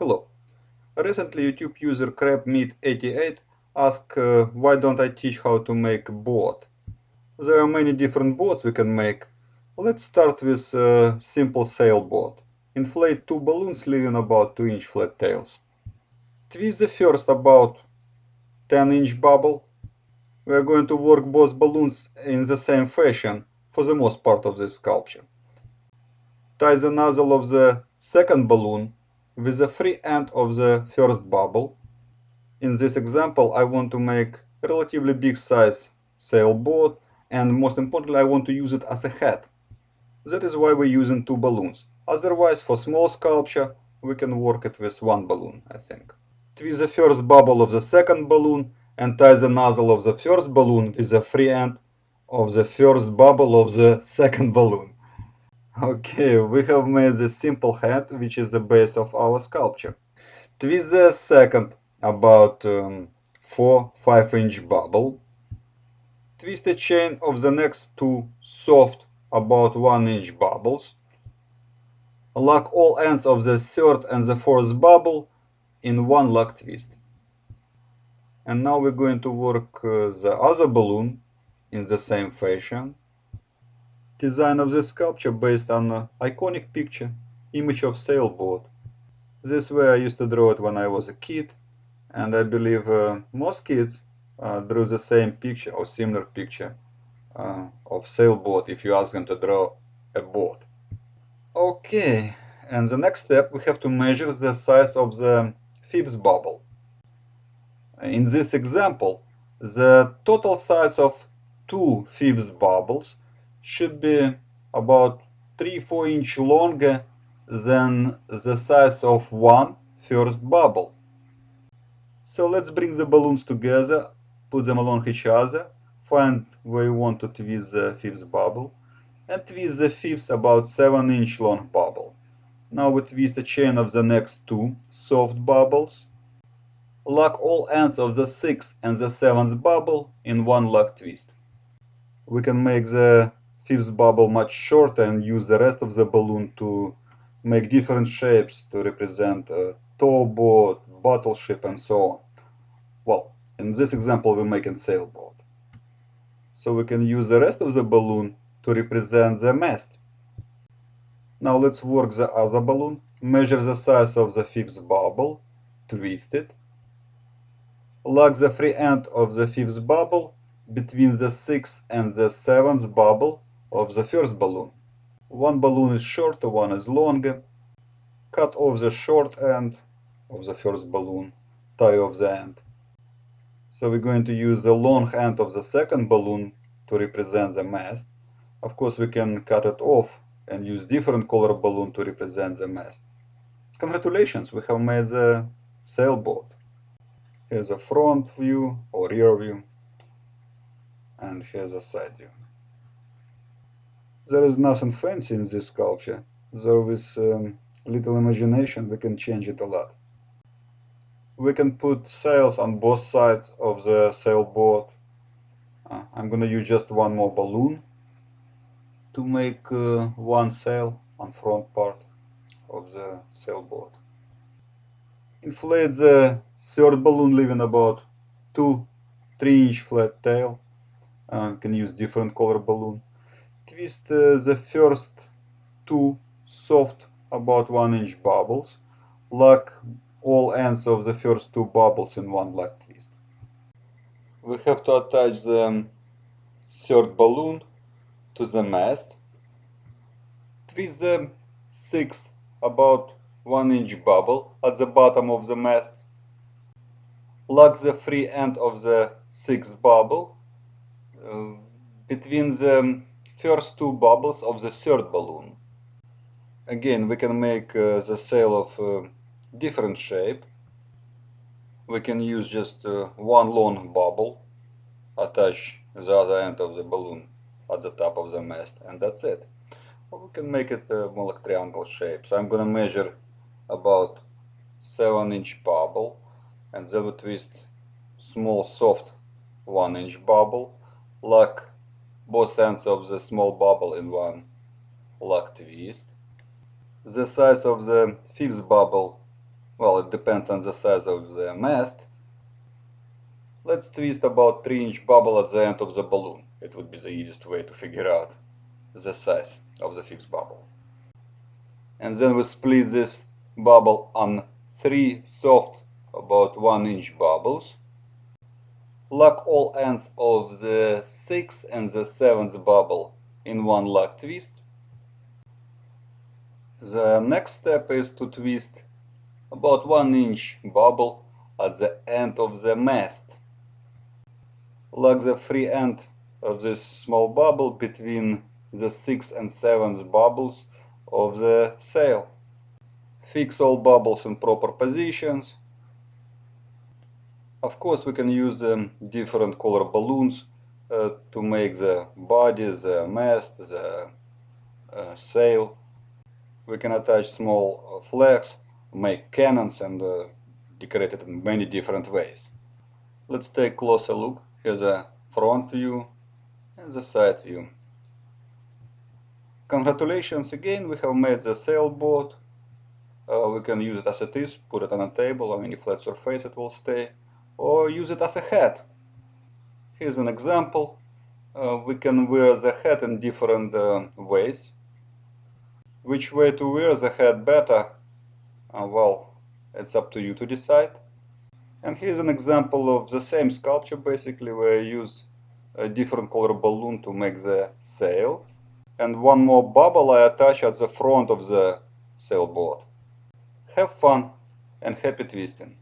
Hello. Recently YouTube user crabmeat88 asked uh, why don't I teach how to make a boat. There are many different boats we can make. Let's start with a simple sailboat. Inflate two balloons leaving about 2 inch flat tails. Twist the first about 10 inch bubble. We are going to work both balloons in the same fashion for the most part of this sculpture. Tie the nozzle of the second balloon with the free end of the first bubble. In this example I want to make relatively big size sailboat and most importantly I want to use it as a head. That is why we're using two balloons. Otherwise for small sculpture we can work it with one balloon I think. Twist the first bubble of the second balloon and tie the nozzle of the first balloon with the free end of the first bubble of the second balloon. Okay, we have made the simple head, which is the base of our sculpture. Twist the second about um, 4-5 inch bubble. Twist the chain of the next two soft about 1 inch bubbles. Lock all ends of the third and the fourth bubble in one lock twist. And now we're going to work uh, the other balloon in the same fashion design of the sculpture based on an iconic picture, image of sailboat. This way I used to draw it when I was a kid, and I believe uh, most kids uh, drew the same picture or similar picture uh, of sailboat if you ask them to draw a boat. Okay, and the next step we have to measure the size of the fifth bubble. In this example, the total size of two fifth bubbles should be about 3-4 inch longer than the size of one first bubble. So let's bring the balloons together, put them along each other, find where you want to twist the fifth bubble, and twist the fifth about 7 inch long bubble. Now we twist the chain of the next two soft bubbles. Lock all ends of the sixth and the seventh bubble in one lock twist. We can make the fifth bubble much shorter and use the rest of the balloon to make different shapes to represent a towboat, battleship and so on. Well, in this example we're making sailboat. So we can use the rest of the balloon to represent the mast. Now let's work the other balloon. Measure the size of the fifth bubble, twist it. Lock the free end of the fifth bubble between the sixth and the seventh bubble of the first balloon. One balloon is shorter, one is longer. Cut off the short end of the first balloon, tie off the end. So we're going to use the long end of the second balloon to represent the mast. Of course we can cut it off and use different color balloon to represent the mast. Congratulations, we have made the sailboat. Here's a front view or rear view and here's a side view. There is nothing fancy in this sculpture, though with um, little imagination we can change it a lot. We can put sails on both sides of the sailboat. Uh, I'm gonna use just one more balloon to make uh, one sail on front part of the sailboat. Inflate the third balloon leaving about 2 3 inch flat tail. Uh, can use different color balloon twist uh, the first two soft about 1 inch bubbles. Lock all ends of the first two bubbles in one lock twist. We have to attach the um, third balloon to the mast. Twist the sixth about 1 inch bubble at the bottom of the mast. Lock the free end of the sixth bubble uh, between the um, first two bubbles of the third balloon. Again, we can make uh, the sail of uh, different shape. We can use just uh, one long bubble, attach the other end of the balloon at the top of the mast, and that's it. Or we can make it uh, more like triangle shape. So I'm gonna measure about 7 inch bubble and then we twist small soft 1 inch bubble, lock both ends of the small bubble in one lock twist. The size of the fifth bubble well, it depends on the size of the mast. Let's twist about 3 inch bubble at the end of the balloon. It would be the easiest way to figure out the size of the fifth bubble. And then we split this bubble on three soft about 1 inch bubbles. Lock all ends of the 6th and the 7th bubble in one lock twist. The next step is to twist about 1 inch bubble at the end of the mast. Lock the free end of this small bubble between the 6th and 7th bubbles of the sail. Fix all bubbles in proper positions. Of course, we can use um, different color balloons uh, to make the body, the mast, the uh, sail. We can attach small uh, flags, make cannons and uh, decorate it in many different ways. Let's take a closer look. Here's the front view and the side view. Congratulations again, we have made the sailboat. Uh, we can use it as it is, put it on a table on any flat surface it will stay, or use it as a hat. Here's an example. Uh, we can wear the hat in different uh, ways. Which way to wear the hat better? Uh, well, it's up to you to decide. And here's an example of the same sculpture basically where I use a different color balloon to make the sail. And one more bubble I attach at the front of the sailboat. Have fun and happy twisting!